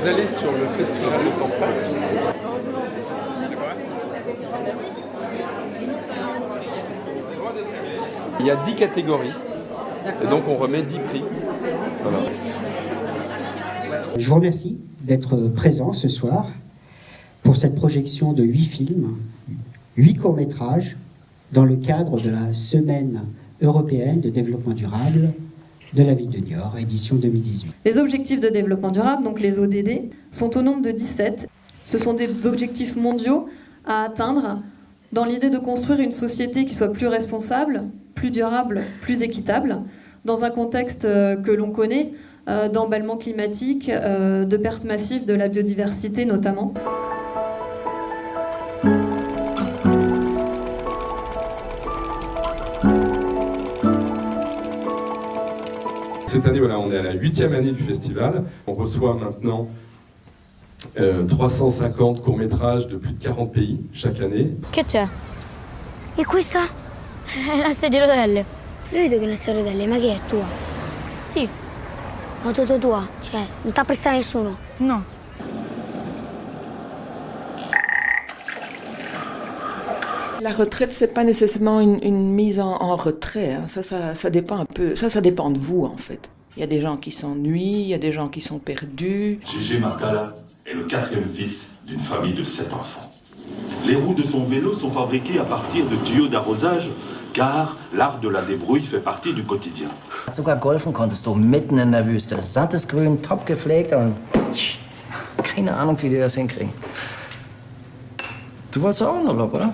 vous allez sur le festival Le Temps il y a 10 catégories. Et donc on remet 10 prix. Je vous remercie d'être présent ce soir pour cette projection de 8 films, 8 courts-métrages dans le cadre de la Semaine européenne de développement durable de la ville de Niort, édition 2018. Les objectifs de développement durable, donc les ODD, sont au nombre de 17. Ce sont des objectifs mondiaux à atteindre dans l'idée de construire une société qui soit plus responsable, plus durable, plus équitable, dans un contexte euh, que l'on connaît, euh, d'emballement climatique, euh, de perte massive de la biodiversité notamment. Cette année, voilà, on est à la huitième année du festival. On reçoit maintenant euh, 350 courts-métrages de plus de 40 pays chaque année. Che c'è? E questa? La sedia a rotelle. Io vedo che una sedia a rotelle, ma che è tua? Sì. Ma tua, tua? Cioè, non t'ha prestata nessuno? No. La retraite, c'est pas nécessairement une, une mise en, en retrait. hein. Ça, ça, ça dépend un peu. Ça, ça dépend de vous, en fait. Il y a des gens qui s'ennuient, il y a des gens qui sont perdus. Gégé Makala est le quatrième fils d'une famille de sept enfants. Les roues de son vélo sont fabriquées à partir de tuyaux d'arrosage, car l'art de la débrouille fait partie du quotidien. Sogar golfen konntest du mitten in der Wüste. Sattes Grün, top gepflegt und keine Ahnung, wie die das hinkriegen. Du wolltest auch in Urlaub, oder?